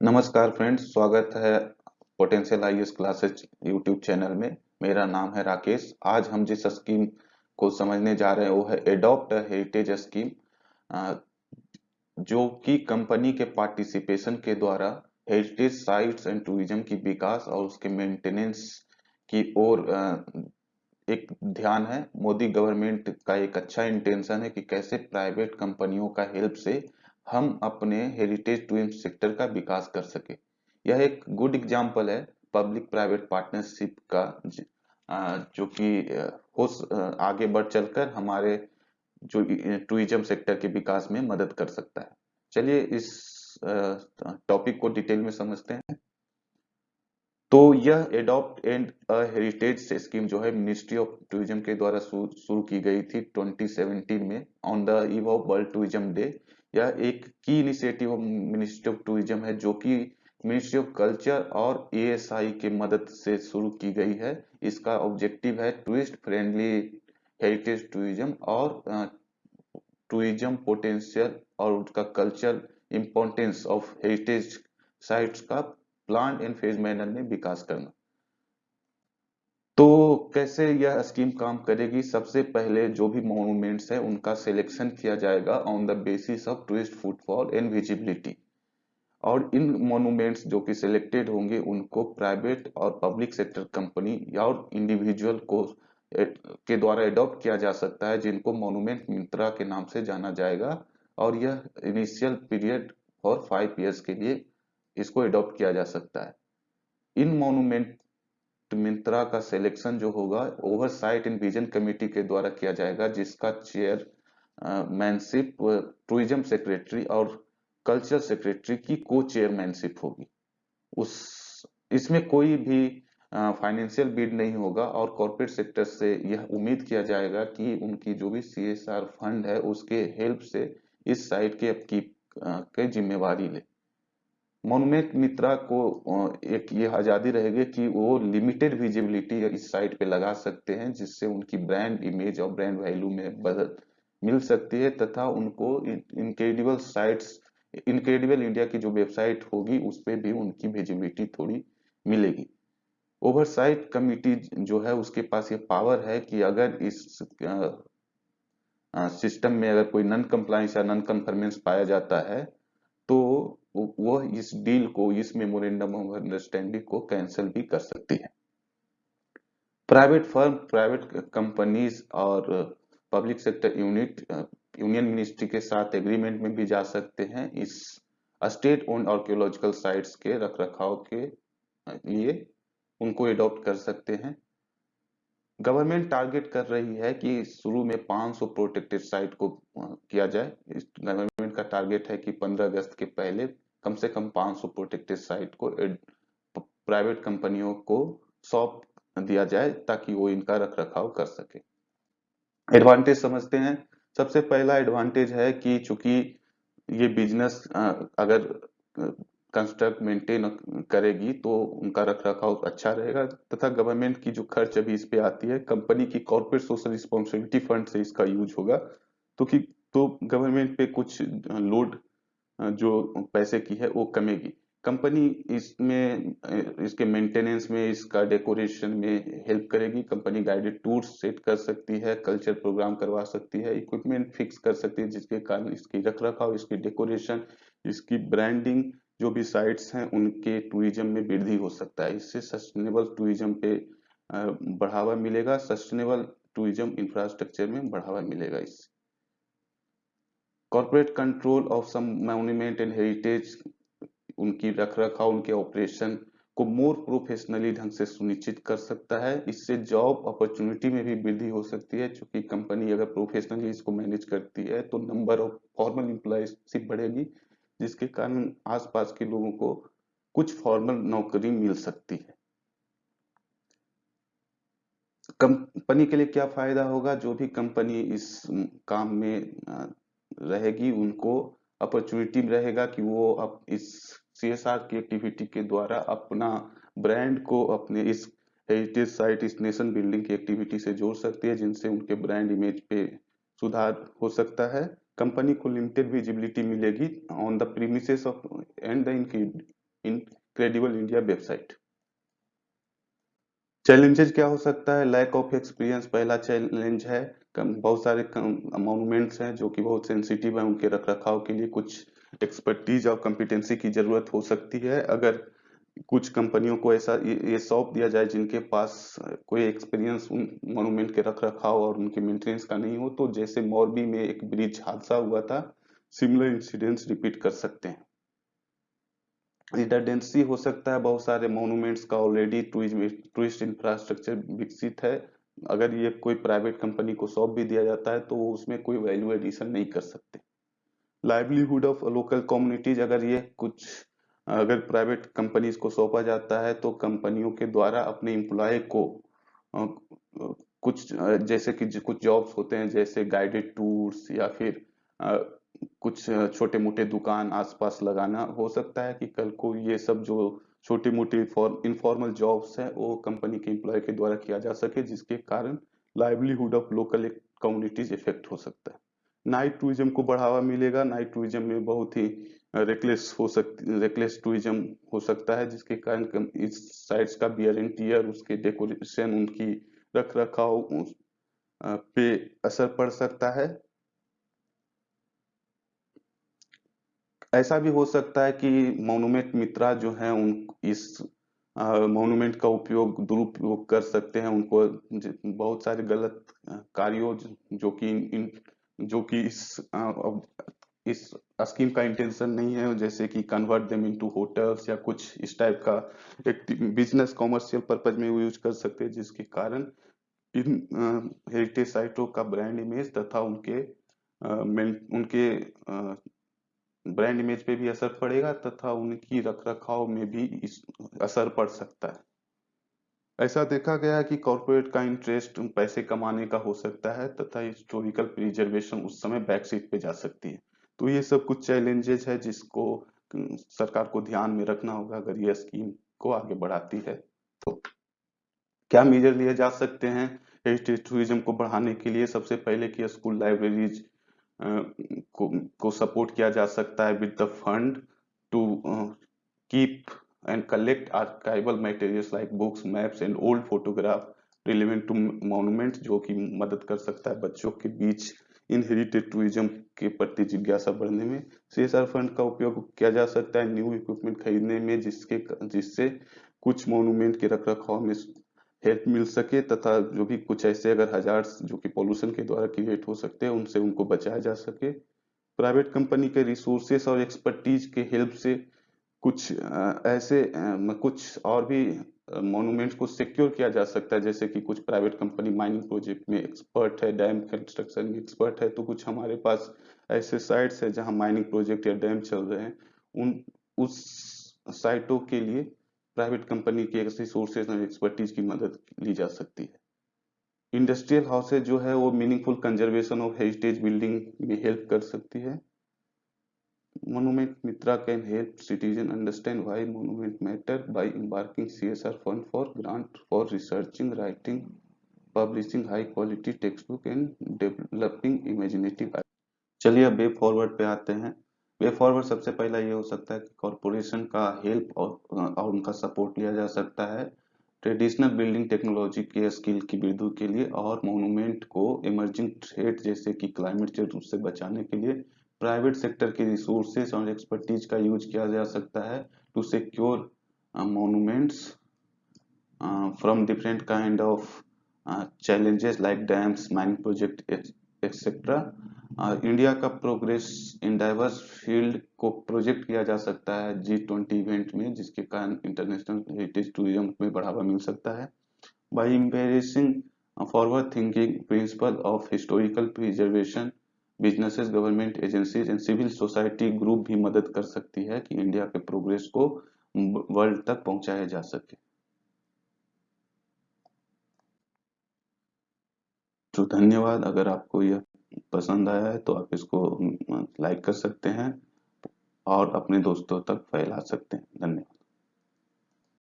नमस्कार फ्रेंड्स, स्वागत है potential IAS classes YouTube channel में। मेरा नाम है राकेश। आज हम जिस स्कीम को समझने जा रहे हैं, वो है एडॉप्ट हेरिटेज स्कीम जो कि कंपनी के पार्टिसिपेशन के द्वारा हेरिटेज साइट्स एंड टूरिज़्म की विकास और उसके मेंटेनेंस की ओर एक ध्यान है। मोदी गवर्नमेंट का एक अच्छा इंटेंशन है कि कैसे प्राइवेट कंपनियों का हेल्प से हम अपने हेरिटेज टूरिज़्म सेक्टर का विकास कर सके। यह एक गुड एग्ज़ाम्पल है पब्लिक प्राइवेट पार्टनरशिप का, जो कि हो आगे बढ़ चलकर हमारे जो टूरिज़्म सेक्टर के विकास में मदद कर सकता है। चलिए इस टॉपिक को डिटेल में समझते हैं। तो यह एडॉप्ट एंड हेरिटेज स्कीम जो है मिनिस्ट्री ऑफ़ टूरिज़्म के द्वारा शुरू की गई थी 2017 में on the eve of world tourism day यह एक की इनिशिएटिव मिनिस्ट्री ऑफ़ टूरिज़्म है, जो कि मिनिस्ट्री ऑफ़ कल्चर और एएसआई के मदद से शुरू की गई है। इसका ऑब्जेक्टिव है टूरिस्ट फ्रेंडली हेरिटेज टूरिज़्म और टूरिज़्म पोटेंशियल और उसका culture importance of heritage sites का प्लान एंड फ़ेज़ मैनर में विकास करना। तो कैसे यह स्कीम काम करेगी? सबसे पहले जो भी मोनूमेंट्स है, उनका सिलेक्शन किया जाएगा on the basis of tourist footfall and visibility और इन मोनूमेंट्स जो कि सिलेक्टेड होंगे, उनको प्राइवेट और पब्लिक सेक्टर कंपनी या और इंडिविजुअल को के द्वारा एडॉप्ट किया जा सकता है, जिनको मोनूमेंट मिंत्रा के नाम से जाना जाएगा। और यह initial period for five years के लिए इसको एडॉप्ट किया जा सकता है। इन मोनूमेंट मिंत्रा का सिलेक्शन जो होगा ओवरसाइट इन विजन कमेटी के द्वारा किया जाएगा, जिसका चेयर मैनशिप टूरिज़्म सेक्रेटरी और कल्चर सेक्रेटरी की को चेयरमैनशिप होगी। उस, इसमें कोई भी फाइनेंशियल बीड नहीं होगा और कॉर्पोरेट सेक्टर से यह उम्मीद किया जाएगा कि उनकी जो भी सीएसआर फंड है, उसके हेल्प से इस साइट के अपकीप की जिम्मेवारी ले। मोनुमेंट मित्रा को एक ये आज़ादी रहेगी कि वो लिमिटेड विजिबिलिटी इस साइट पे लगा सकते हैं, जिससे उनकी ब्रांड इमेज और ब्रांड वैल्यू में बदल मिल सकती है, तथा उनको इनक्रेडिबल साइट्स इनक्रेडिबल इंडिया की जो वेबसाइट होगी, उस पर भी उनकी विजिबिलिटी थोड़ी मिलेगी। ओवरसाइट कमिटी जो है, उसके पास ये पावर है कि अगर इस सिस्टम में अगर कोई नन कंप्लाइंस या नन कंफर्मेंस पाया जाता है तो वो इस डील को, इस मेमोरेंडम ऑफ़ अंडरस्टैंडिंग को कैंसिल भी कर सकती है। प्राइवेट फर्म प्राइवेट कंपनीज़ और public sector unit union ministry के साथ एग्रीमेंट में भी जा सकते हैं इस स्टेट ओन आर्कियोलॉजिकल साइट्स के रख रखाव के लिए उनको एडॉप्ट कर सकते हैं। गवर्नमेंट टारगेट कर रही है कि शुरू में 500 प्रोटेक्टेड साइट को किया जाए। गवर्नमेंट का टारगेट है कि 15 अगस्त के पहले कम से कम 500 प्रोटेक्टेड साइट को प्राइवेट कंपनियों को सौंप दिया जाए ताकि वो इनका रख रखाव कर सके। एडवांटेज समझते हैं। सबसे पहला एडवांटेज है कि चूँकि ये बिज़नेस अगर कंस्ट्रक्ट मेंटेन करेगी तो उनका रख रखाव अच्छा रहेगा। तथा गवर्नमेंट की जो खर्च अभी इस पे आती है कंपनी की कॉर्पोरेट सोशल रिस्पॉन्सिबिलिटी फंड से इसका यूज़ होगा। तो कि तो गवर्नमेंट पे कुछ लोड जो पैसे की है, वो कमेगी। कंपनी इसमें, इसके मेंटेनेंस में, इसका डेकोरेशन में हेल्प करेगी। कंपनी गाइडेड टूर सेट कर सकती है कल्चर प्रोग्राम करवा सकती है इक्विपमेंट फिक्स कर सकती है, जिसके कारण इसकी रख रखाव इसकी डेकोरेशन इसकी ब्रांडिंग जो भी साइट्स हैं, उनके टूरिज़्म में वृद्धि हो सकता है। इससे सस्टेनेबल टूरिज़्म पे बढ़ावा मिलेगा सस्टेनेबल टूरिज़्म इंफ्रास्ट्रक्चर में बढ़ावा मिलेगा इससे corporate control of some monument and heritage उनकी रख रखाव उनके ऑपरेशन को मोर प्रोफेशनली ढंग से सुनिश्चित कर सकता है। इससे जॉब अपॉर्चुनिटी में भी वृद्धि हो सकती है क्योंकि कंपनी अगर प्रोफेशनली इसको मैनेज करती है तो नंबर ऑफ़ फॉर्मल एम्प्लॉयशिप बढ़ेगी। जिसके कारण आसपास के लोगों को कुछ फॉर्मल नौकरी मिल सकती है। कंपनी के लिए क्या फ़ायदा होगा? जो भी कंपनी इस काम में रहेगी, उनको अपॉर्चुनिटी रहेगा कि वो अब इस सीएसआर की एक्टिविटी के द्वारा अपना ब्रांड को अपने इस हेरिटेज साइट इस नेशन बिल्डिंग की एक्टिविटी से जोड़ सकती है, जिनसे उनके ब्रांड इमेज पे सुधार हो सकता है। कंपनी को लिमिटेड विजिबिलिटी मिलेगी on the premises of and the incredible India website challenges क्या हो सकता है? लैक ऑफ़ एक्सपीरियंस पहला चैलेंज है। बहुत सारे मोनूमेंट्स हैं जो कि बहुत सेंसिटिव है उनके रख रखाव के लिए कुछ एक्सपर्टीज और कम्पिटेंसी की ज़रूरत हो सकती है। अगर कुछ कंपनियों को ऐसा ये सौंप दिया जाए जिनके पास कोई एक्सपीरियंस उन मोनूमेंट के रख रखाव और उनके मेंटेनेंस का नहीं हो तो जैसे मोरबी में एक ब्रिज हादसा हुआ था सिमिलर इंसिडेंट्स रिपीट कर सकते हैं। रिडंडेंसी हो सकता है, बहुत सारे मोनूमेंट्स का ऑलरेडी टूरिस्ट इंफ्रास्ट्रक्चर विकसित है। अगर ये कोई प्राइवेट कंपनी को सौंप भी दिया जाता है तो वो उसमें कोई वैल्यू एडिशन नहीं कर सकते। लाइवलीहुड ऑफ़ लोकल कम्युनिटीज अगर ये कुछ अगर प्राइवेट कंपनीज़ को सौंपा जाता है तो कंपनियों के द्वारा अपने एम्प्लॉय को कुछ, जैसे कि कुछ जॉब्स होते हैं, जैसे गाइडेड टूर्स या फिर कुछ छोटे मोटे दुकान आसपास लगाना, हो सकता है कि कल को ये सब जो छोटी मोटी इनफॉर्मल जॉब्स है, वो कंपनी के एम्प्लॉय के द्वारा किया जा सके, जिसके कारण livelihood of local communities effect हो सकता है। नाइट टूरिज़्म को बढ़ावा मिलेगा। नाइट टूरिज़्म में बहुत ही रेकलेस हो सकती रेकलेस टूरिज़्म हो सकता है, जिसके कारण इस साइट्स का बियर एंड टीयर उसके डेकोरेशन उनकी रख रखाव पे असर पड़ सकता है। ऐसा भी हो सकता है कि मोनुमेंट मित्रा जो है, उन, इस मोनुमेंट का उपयोग, दुरुपयोग कर सकते हैं, उनको बहुत सारे गलत कार्यों जो कि इन, जो कि इस इस स्कीम का इंटेंशन नहीं है जैसे कि कन्वर्ट देम इनटू होटल्स या कुछ इस टाइप का एक बिज़नेस कॉमर्शियल पर्पज में यूज़ कर सकते हैं जिसके कारण इन हेरिटेज साइटों का ब्रांड इमेज तथा उनके आ, उनके ब्रांड इमेज पे भी असर पड़ेगा तथा उनकी रख रखाव में भी इस असर पड़ सकता है। ऐसा देखा गया कि कॉरपोरेट का इंटरेस्ट पैसे कमाने का हो सकता है तथा हिस्टोरिकल प्रिजर्वेशन उस समय बैक सीट पे जा सकती है। तो ये सब कुछ चैलेंजेस है जिसको सरकार को ध्यान में रखना होगा अगर ये स्कीम को आगे बढ़ाती है। तो क्या मेजर लिए जा सकते हैं? हेरिटेज टूरिज़्म को बढ़ाने के लिए सबसे पहले कि स्कूल लाइब्रेरीज को, को सपोर्ट किया जा सकता है with the fund to keep and collect archival materials like books maps and old photograph relevant to monument जो कि मदद कर सकता है बच्चों के बीच। इन हेरिटेज टूरिज़्म के प्रति जिज्ञासा बढ़ने में सीएसआर फंड का उपयोग किया जा सकता है न्यू इक्विपमेंट खरीदने में जिसके जिससे कुछ मोनूमेंट के रख रखाव में हेल्प मिल सके तथा जो भी कुछ ऐसे अगर हज़ार जो कि पॉल्यूशन के द्वारा क्रिएट हो सकते हैं, उनसे उनको बचाया जा सके। प्राइवेट कंपनी के रिसोर्सेस और एक्सपर्टीज के हेल्प से कुछ ऐसे कुछ और भी मोनूमेंट्स को सिक्योर किया जा सकता है, जैसे कि कुछ प्राइवेट कंपनी माइनिंग प्रोजेक्ट में एक्सपर्ट है डैम कंस्ट्रक्शन में एक्सपर्ट है तो कुछ हमारे पास ऐसे साइट्स है जहाँ माइनिंग प्रोजेक्ट या डैम चल रहे हैं। उन, उस साइटों के लिए प्राइवेट कंपनी की ऐसी सोर्सेज और एक्सपर्टीज की मदद ली जा सकती है। इंडस्ट्रियल हाउसेज जो है, वो meaningful conservation of heritage building में हेल्प कर सकती है। Monument Mitra can help citizen understand why monument matter by embarking CSR for grant for researching writing publishing high quality text book and developing imaginative चलिए अब way forward पे आते हैं। Way forward सबसे पहला ये हो सकता है कि कॉरपोरेशन का हेल्प और, और उनका सपोर्ट लिया जा सकता है। ट्रेडिशनल बिल्डिंग टेक्नोलॉजी के स्किल की वृद्धि के लिए और मोनूमेंट को इमर्जिंग थ्रेट जैसे कि क्लाइमेट चेंज उससे बचाने के लिए प्राइवेट सेक्टर के रिसोर्सेज और एक्सपर्टीज का यूज़ किया जा सकता है to secure monuments from different kind of challenges like dams, mining project etc India का प्रोग्रेस इन डाइवर्स फ़ील्ड को प्रोजेक्ट किया जा सकता है जी ट्वेंटी इवेंट में, जिसके कारण इंटरनेशनल हेरिटेज टूरिज़्म में बढ़ावा मिल सकता है। By embracing forward thinking principle of historical preservation businesses, government agencies and civil society group भी मदद कर सकती है कि इंडिया के प्रोग्रेस को वर्ल्ड तक पहुँचाया जा सके। तो धन्यवाद। अगर आपको यह पसंद आया है तो आप इसको लाइक कर सकते हैं और अपने दोस्तों तक फैला सकते हैं। धन्यवाद।